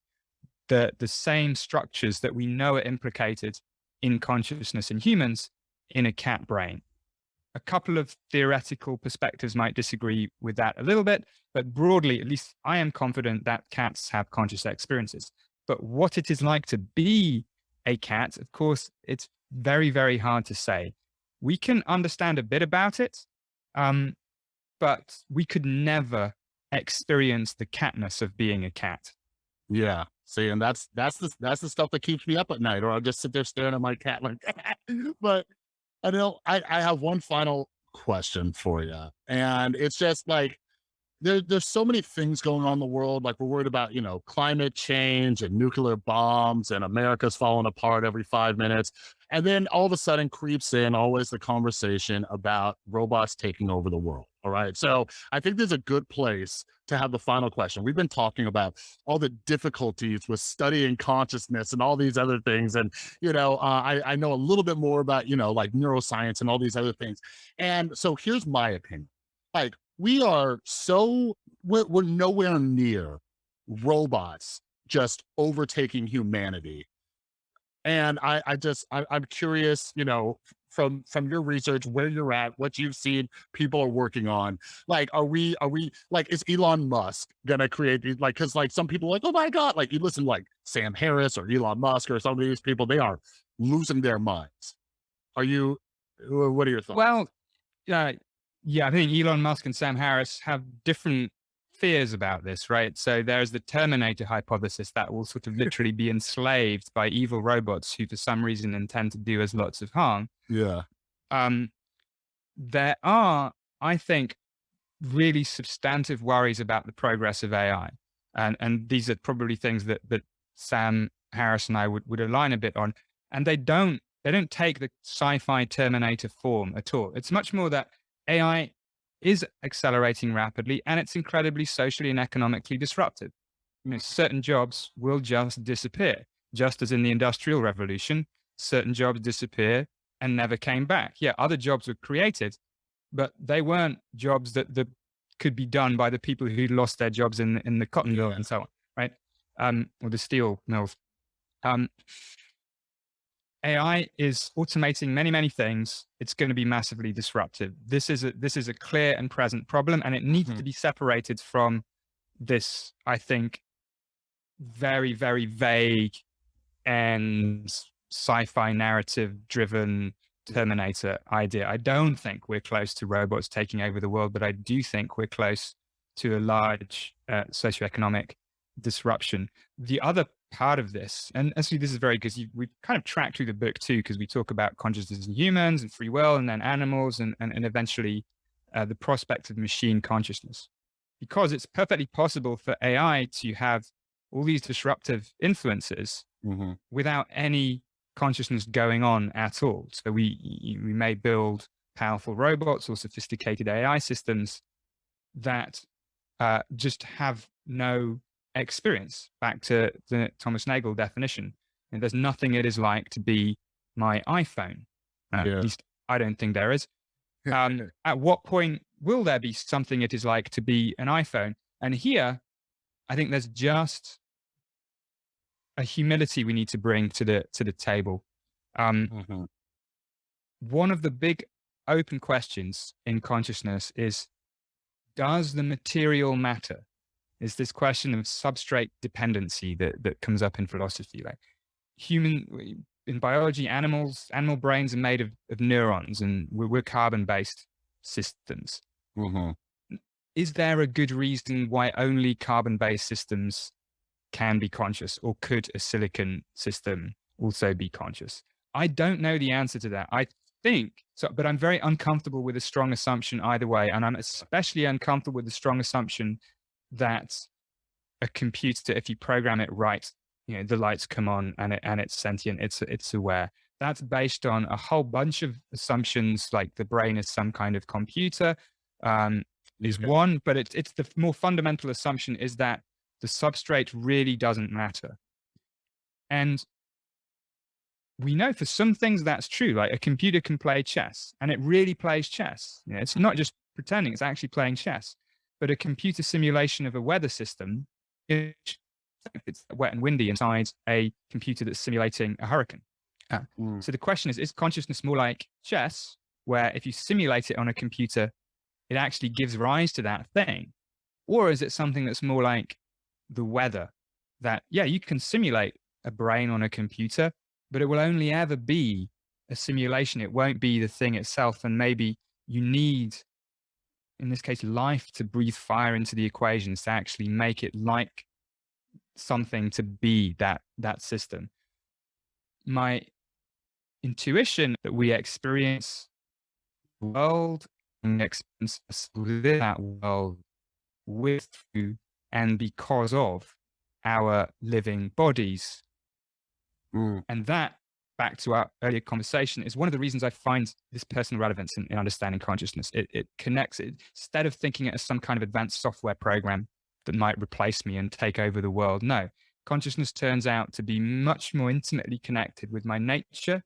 the, the same structures that we know are implicated in consciousness in humans in a cat brain. A couple of theoretical perspectives might disagree with that a little bit, but broadly, at least I am confident that cats have conscious experiences. But what it is like to be a cat, of course, it's very, very hard to say. We can understand a bit about it, um, but we could never experience the catness of being a cat. Yeah. See, and that's that's the that's the stuff that keeps me up at night, or I'll just sit there staring at my cat like. *laughs* but I know I I have one final question for you, and it's just like there, there's so many things going on in the world. Like we're worried about, you know, climate change and nuclear bombs and America's falling apart every five minutes. And then all of a sudden creeps in always the conversation about robots taking over the world. All right. So I think there's a good place to have the final question. We've been talking about all the difficulties with studying consciousness and all these other things. And, you know, uh, I, I know a little bit more about, you know, like neuroscience and all these other things. And so here's my opinion. Like we are so we're, we're nowhere near robots just overtaking humanity And I, I just, I, I'm curious, you know, from from your research, where you're at, what you've seen, people are working on. Like, are we, are we, like, is Elon Musk gonna create these? Like, because like some people like, oh my god, like you listen, like Sam Harris or Elon Musk or some of these people, they are losing their minds. Are you? What are your thoughts? Well, yeah, yeah, I think Elon Musk and Sam Harris have different fears about this, right? So there's the Terminator hypothesis that will sort of literally be enslaved by evil robots who, for some reason, intend to do us lots of harm. Yeah. Um, there are, I think, really substantive worries about the progress of AI. And, and these are probably things that, that Sam Harris and I would, would align a bit on. And they don't, they don't take the sci-fi Terminator form at all. It's much more that AI is accelerating rapidly and it's incredibly socially and economically disruptive. You know, certain jobs will just disappear, just as in the industrial revolution, certain jobs disappear and never came back. Yeah, other jobs were created, but they weren't jobs that, that could be done by the people who lost their jobs in, in the cotton mill and so on, right? Um, or the steel mills. Um, AI is automating many, many things. It's going to be massively disruptive. This is a, this is a clear and present problem, and it needs mm -hmm. to be separated from this, I think, very, very vague and sci-fi narrative driven Terminator idea. I don't think we're close to robots taking over the world, but I do think we're close to a large uh, socioeconomic disruption. The other part of this, and actually this is very because we kind of track through the book too, because we talk about consciousness in humans and free will, and then animals, and and, and eventually uh, the prospect of machine consciousness, because it's perfectly possible for AI to have all these disruptive influences mm -hmm. without any consciousness going on at all. So we we may build powerful robots or sophisticated AI systems that uh, just have no experience back to the Thomas Nagel definition. And there's nothing it is like to be my iPhone. Uh, yeah. At least I don't think there is. Um, at what point will there be something it is like to be an iPhone? And here, I think there's just a humility we need to bring to the to the table. Um, mm -hmm. One of the big open questions in consciousness is, does the material matter? Is this question of substrate dependency that, that comes up in philosophy. Like human, in biology, animals, animal brains are made of, of neurons and we're, we're carbon-based systems. Mm -hmm. Is there a good reason why only carbon-based systems can be conscious or could a silicon system also be conscious? I don't know the answer to that. I think so, but I'm very uncomfortable with a strong assumption either way. And I'm especially uncomfortable with the strong assumption that a computer, if you program it right, you know, the lights come on and it, and it's sentient, it's, it's aware. That's based on a whole bunch of assumptions, like the brain is some kind of computer, um, is okay. one, but it's, it's the more fundamental assumption is that the substrate really doesn't matter. And we know for some things that's true, like a computer can play chess and it really plays chess. You know, it's not just pretending, it's actually playing chess but a computer simulation of a weather system, it's wet and windy inside a computer that's simulating a hurricane. Uh, mm. So the question is, is consciousness more like chess, where if you simulate it on a computer, it actually gives rise to that thing? Or is it something that's more like the weather that, yeah, you can simulate a brain on a computer, but it will only ever be a simulation. It won't be the thing itself. And maybe you need in this case, life to breathe fire into the equations to actually make it like something to be that, that system. My intuition that we experience world and experience that world with and because of our living bodies. Mm. And that back to our earlier conversation is one of the reasons I find this personal relevance in, in understanding consciousness. It, it connects it instead of thinking it as some kind of advanced software program that might replace me and take over the world. No, consciousness turns out to be much more intimately connected with my nature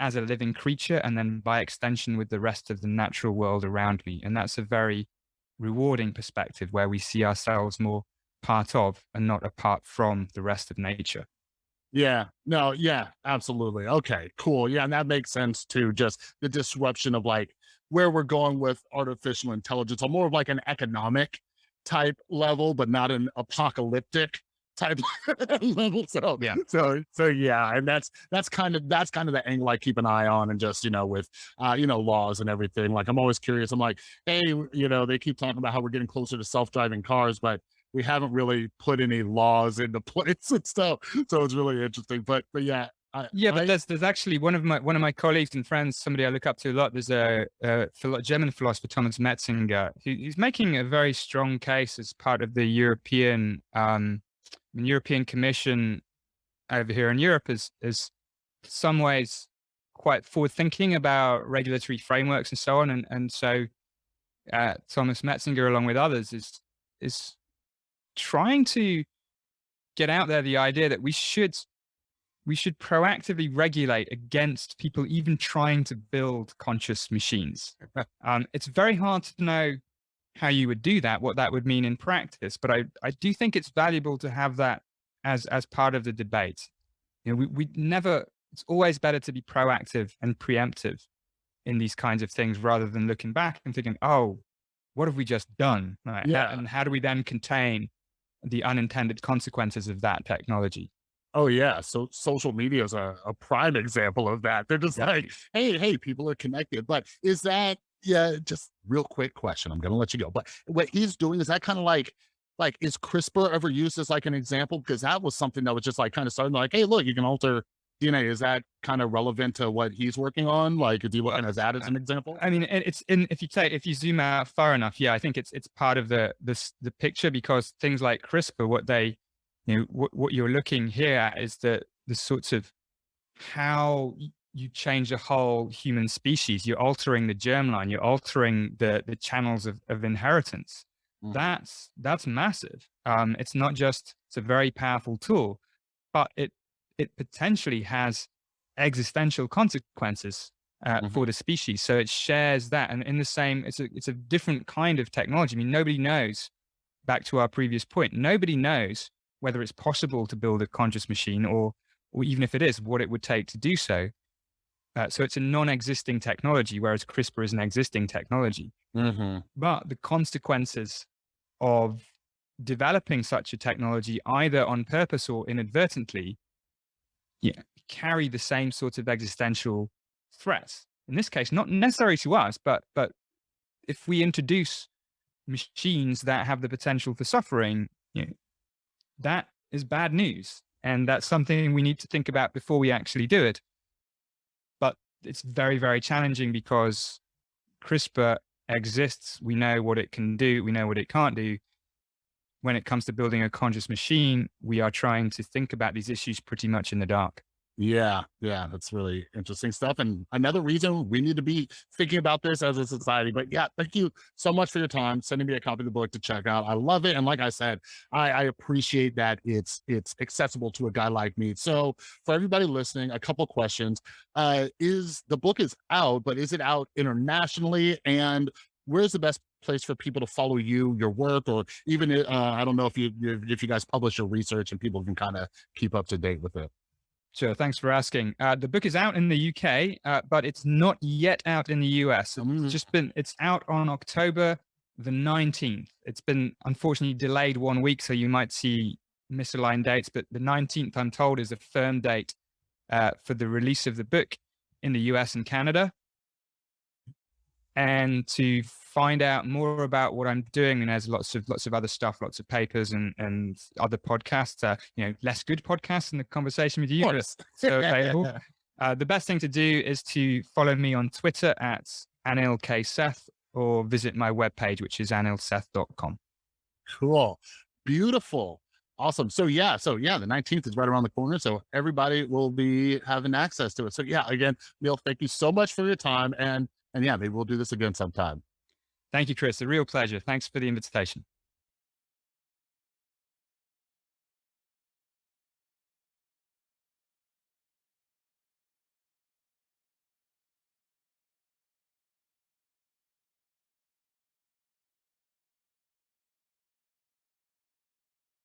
as a living creature and then by extension with the rest of the natural world around me. And that's a very rewarding perspective where we see ourselves more part of and not apart from the rest of nature. Yeah. No, yeah, absolutely. Okay, cool. Yeah, and that makes sense too. Just the disruption of like where we're going with artificial intelligence on more of like an economic type level, but not an apocalyptic type *laughs* level. So Yeah. so so yeah, and that's that's kind of that's kind of the angle I keep an eye on and just, you know, with uh, you know, laws and everything. Like I'm always curious. I'm like, hey, you know, they keep talking about how we're getting closer to self-driving cars, but we haven't really put any laws into *laughs* place and stuff. So it's really interesting. But but yeah, I Yeah, but I there's there's actually one of my one of my colleagues and friends, somebody I look up to a lot. There's a, a German philosopher, Thomas Metzinger, who, who's making a very strong case as part of the European um, European Commission over here in Europe is is some ways quite forward thinking about regulatory frameworks and so on. And and so uh, Thomas Metzinger, along with others, is is trying to get out there the idea that we should we should proactively regulate against people even trying to build conscious machines. *laughs* Um, it's very hard to know how you would do that, what that would mean in practice, but I, I do think it's valuable to have that as as part of the debate. You know, we, we never, it's always better to be proactive and preemptive in these kinds of things rather than looking back and thinking, oh, what have we just done? Right, yeah. And how do we then contain the unintended consequences of that technology? Oh yeah, so social media is a, a prime example of that. They're just Yep. like, hey, hey, people are connected. But is that yeah, just real quick question. I'm gonna let you go. But what he's doing, is that kind of like like is CRISPR ever used as like an example? Because that was something that was just like kind of starting like, hey, look, you can alter DNA. Is that kind of relevant to what he's working on? Like, do you look at that as an example? I mean, it- it's in if you take if you zoom out far enough, yeah, I think it's it's part of the this the picture because things like CRISPR, what they you know what, what you're looking here at is the the sorts of how you change a whole human species. You're altering the germline. You're altering the the channels of, of inheritance. Mm. That's that's massive. Um, it's not just it's a very powerful tool, but it it potentially has existential consequences uh, Mhm. for the species. So it shares that, and in the same, it's a it's a different kind of technology. I mean, nobody knows. Back to our previous point, nobody knows whether it's possible to build a conscious machine, or or even if it is, what it would take to do so. Uh, so it's a non-existing technology, whereas CRISPR is an existing technology. hmm But the consequences of developing such a technology, either on purpose or inadvertently, yeah, carry the same sort of existential threats. In this case, not necessary to us, but but if we introduce machines that have the potential for suffering, you know, that is bad news, and that's something we need to think about before we actually do it. But it's very very challenging because CRISPR exists. We know what it can do. We know what it can't do. When it comes to building a conscious machine, we are trying to think about these issues pretty much in the dark. Yeah, yeah, that's really interesting stuff. And another reason we need to be thinking about this as a society. But yeah, thank you so much for your time, sending me a copy of the book to check out. I love it. And like I said, I, I appreciate that it's it's accessible to a guy like me. So for everybody listening, a couple questions. Uh is the book is out, but is it out internationally? And where's the best place for people to follow you, your work, or even uh, I don't know if you if you guys publish your research and people can kind of keep up to date with it. Sure. Thanks for asking. Uh, the book is out in the UK, uh, but it's not yet out in the US. Mm. It's just been, it's out on October the 19th. It's been unfortunately delayed one week, so you might see misaligned dates, but the 19th, I'm told, is a firm date uh, for the release of the book in the US and Canada. And to find out more about what I'm doing, and there's lots of lots of other stuff, lots of papers and and other podcasts, uh, you know, less good podcasts in the conversation with you. Of but course. so available. *laughs* Uh, the best thing to do is to follow me on Twitter at Anil K. Seth or visit my webpage, which is anilseth.com. Cool. Beautiful. Awesome. So yeah, so yeah, the 19th is right around the corner. So everybody will be having access to it. So yeah, again, Neil, thank you so much for your time. And and yeah, maybe we'll do this again sometime. Thank you, Chris. A real pleasure. Thanks for the invitation.